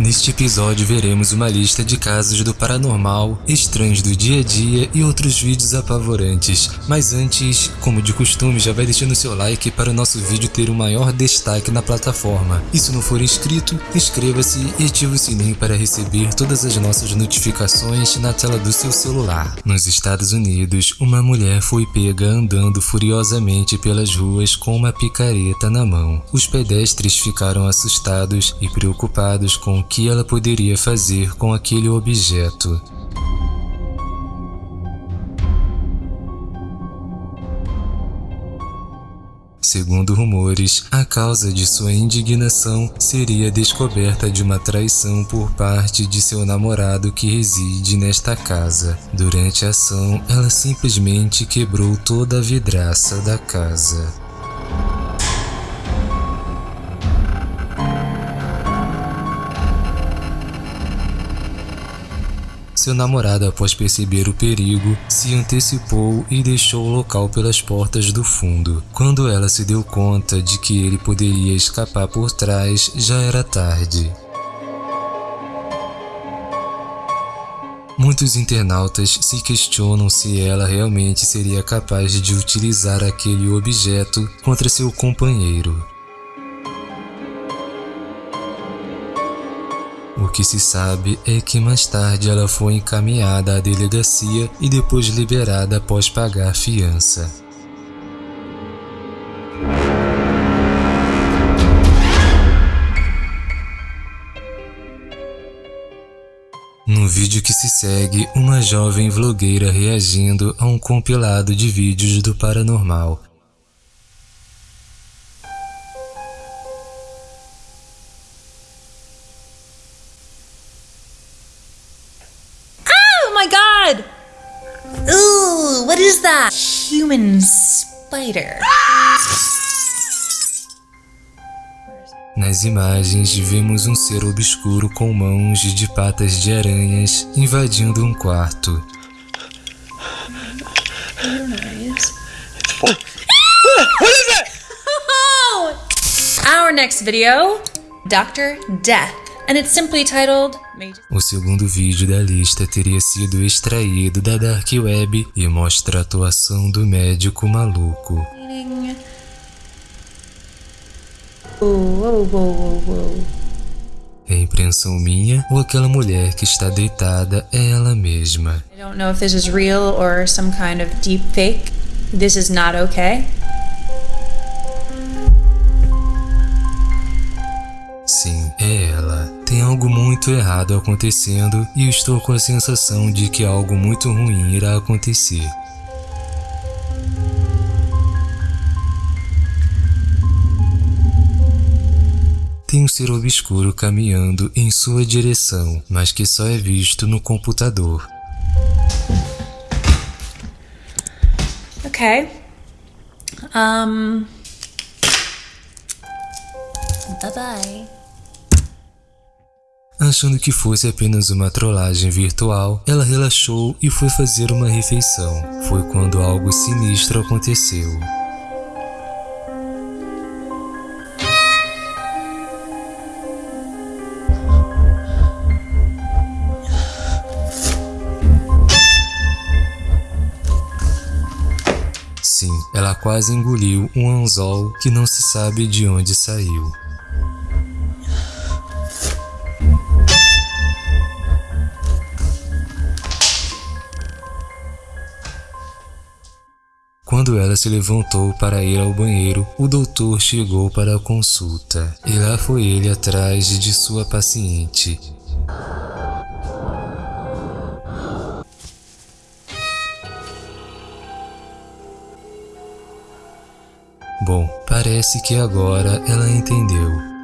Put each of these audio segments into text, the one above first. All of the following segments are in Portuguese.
Neste episódio veremos uma lista de casos do paranormal, estranhos do dia a dia e outros vídeos apavorantes. Mas antes, como de costume, já vai deixando seu like para o nosso vídeo ter o um maior destaque na plataforma. E se não for inscrito, inscreva-se e ative o sininho para receber todas as nossas notificações na tela do seu celular. Nos Estados Unidos, uma mulher foi pega andando furiosamente pelas ruas com uma picareta na mão. Os pedestres ficaram assustados e preocupados com que ela poderia fazer com aquele objeto. Segundo rumores, a causa de sua indignação seria a descoberta de uma traição por parte de seu namorado que reside nesta casa. Durante a ação, ela simplesmente quebrou toda a vidraça da casa. Seu namorado, após perceber o perigo, se antecipou e deixou o local pelas portas do fundo. Quando ela se deu conta de que ele poderia escapar por trás, já era tarde. Muitos internautas se questionam se ela realmente seria capaz de utilizar aquele objeto contra seu companheiro. Que se sabe é que mais tarde ela foi encaminhada à delegacia e depois liberada após pagar fiança. No vídeo que se segue, uma jovem vlogueira reagindo a um compilado de vídeos do paranormal Human spider. Nas imagens, vemos um ser obscuro com mãos de patas de aranhas invadindo um quarto. Our next video, Dr. Death. and it's simply titled O segundo vídeo da lista teria sido extraído da Dark Web e mostra a atuação do médico maluco. É impressão minha ou aquela mulher que está deitada é ela mesma? I don't know if this is real or some kind of deep fake. This is not okay. Sim, é ela. Algo muito errado acontecendo e estou com a sensação de que algo muito ruim irá acontecer. Tem um ser obscuro caminhando em sua direção, mas que só é visto no computador. Ok. Um... Bye bye. Achando que fosse apenas uma trollagem virtual, ela relaxou e foi fazer uma refeição. Foi quando algo sinistro aconteceu. Sim, ela quase engoliu um anzol que não se sabe de onde saiu. Quando ela se levantou para ir ao banheiro, o doutor chegou para a consulta. E lá foi ele atrás de sua paciente. Bom, parece que agora ela entendeu.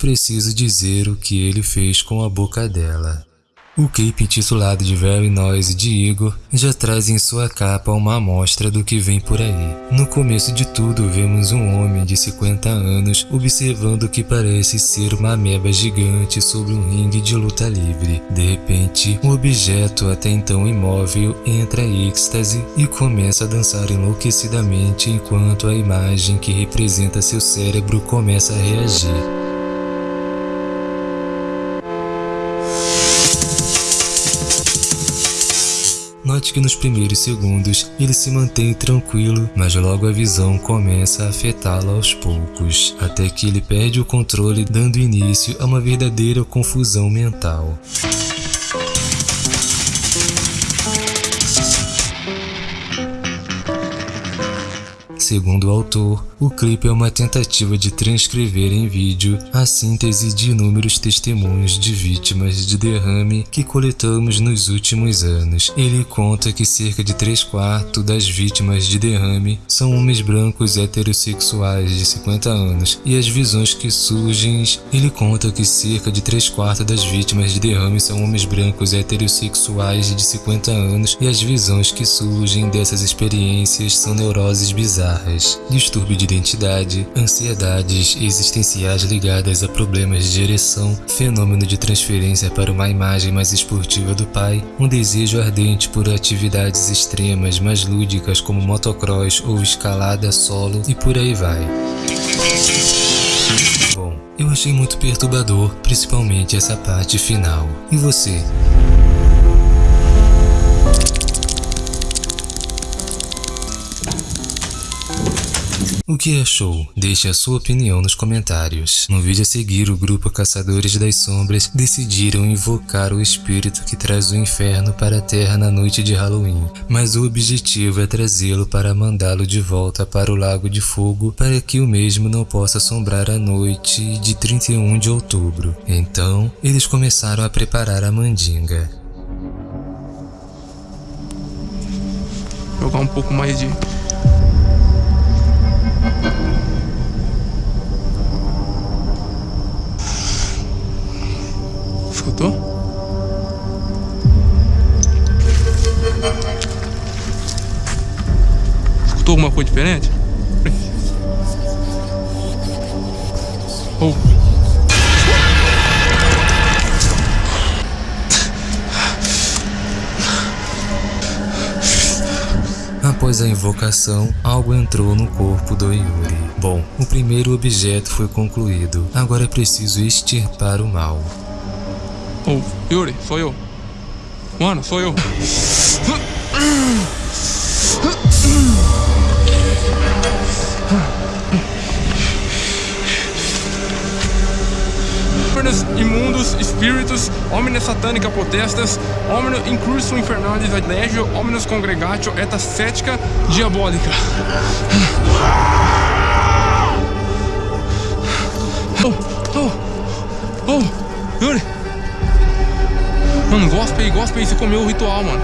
Preciso dizer o que ele fez com a boca dela. O clipe intitulado de Very Noise de Igor já traz em sua capa uma amostra do que vem por aí. No começo de tudo vemos um homem de 50 anos observando o que parece ser uma ameba gigante sobre um ringue de luta livre. De repente, o objeto até então imóvel entra em êxtase e começa a dançar enlouquecidamente enquanto a imagem que representa seu cérebro começa a reagir. Que nos primeiros segundos ele se mantém tranquilo, mas logo a visão começa a afetá-lo aos poucos, até que ele perde o controle dando início a uma verdadeira confusão mental. Segundo o autor, o clipe é uma tentativa de transcrever em vídeo a síntese de inúmeros testemunhos de vítimas de derrame que coletamos nos últimos anos. Ele conta que cerca de 3 quartos das vítimas de derrame são homens brancos heterossexuais de 50 anos. E as visões que surgem, ele conta que cerca de 3 quartos das vítimas de derrame são homens brancos heterossexuais de 50 anos. E as visões que surgem dessas experiências são neuroses bizarras. Distúrbio de identidade, ansiedades existenciais ligadas a problemas de ereção, fenômeno de transferência para uma imagem mais esportiva do pai, um desejo ardente por atividades extremas mais lúdicas como motocross ou escalada solo e por aí vai. Bom, eu achei muito perturbador, principalmente essa parte final. E você? O que achou? Deixe a sua opinião nos comentários. No vídeo a seguir, o grupo Caçadores das Sombras decidiram invocar o espírito que traz o inferno para a Terra na noite de Halloween, mas o objetivo é trazê-lo para mandá-lo de volta para o Lago de Fogo para que o mesmo não possa assombrar a noite de 31 de outubro. Então, eles começaram a preparar a mandinga. Jogar um pouco mais de Escutou? Escutou alguma coisa diferente? Oh. Após a invocação, algo entrou no corpo do Yuri. Bom, o primeiro objeto foi concluído. Agora é preciso extirpar o mal. Oh, Yuri, sou eu. Mano, sou eu. Imundos, espíritos, homens satânica potestas, homens incurso infernalis ad legio, homens congregatio et ascetica diabólica. Oh, oh, oh, Yuri. Mano, gospe aí, gospe aí, você comeu o ritual, mano.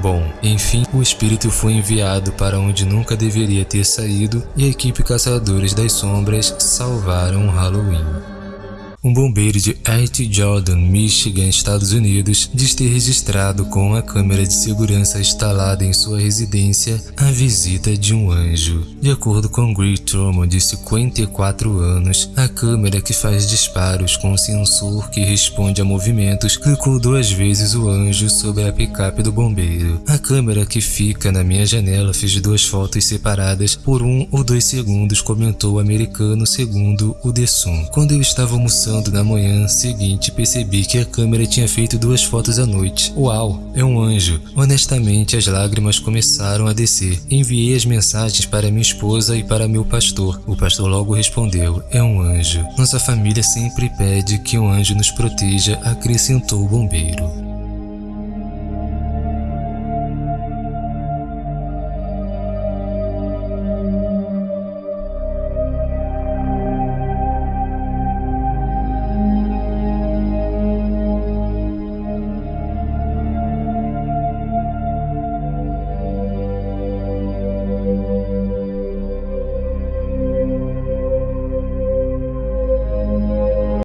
Bom, enfim, o espírito foi enviado para onde nunca deveria ter saído e a equipe Caçadores das Sombras salvaram o Halloween. Um bombeiro de Art Jordan, Michigan, Estados Unidos, diz ter registrado com a câmera de segurança instalada em sua residência a visita de um anjo. De acordo com Greg Truman, de 54 anos, a câmera que faz disparos com um sensor que responde a movimentos clicou duas vezes o anjo sobre a picape do bombeiro. A câmera que fica na minha janela fez duas fotos separadas por um ou dois segundos, comentou o americano segundo o The Sun. Quando eu estava almoçando na manhã seguinte percebi que a câmera tinha feito duas fotos à noite. Uau, é um anjo. Honestamente, as lágrimas começaram a descer. Enviei as mensagens para minha esposa e para meu pastor. O pastor logo respondeu, é um anjo. Nossa família sempre pede que um anjo nos proteja, acrescentou o bombeiro.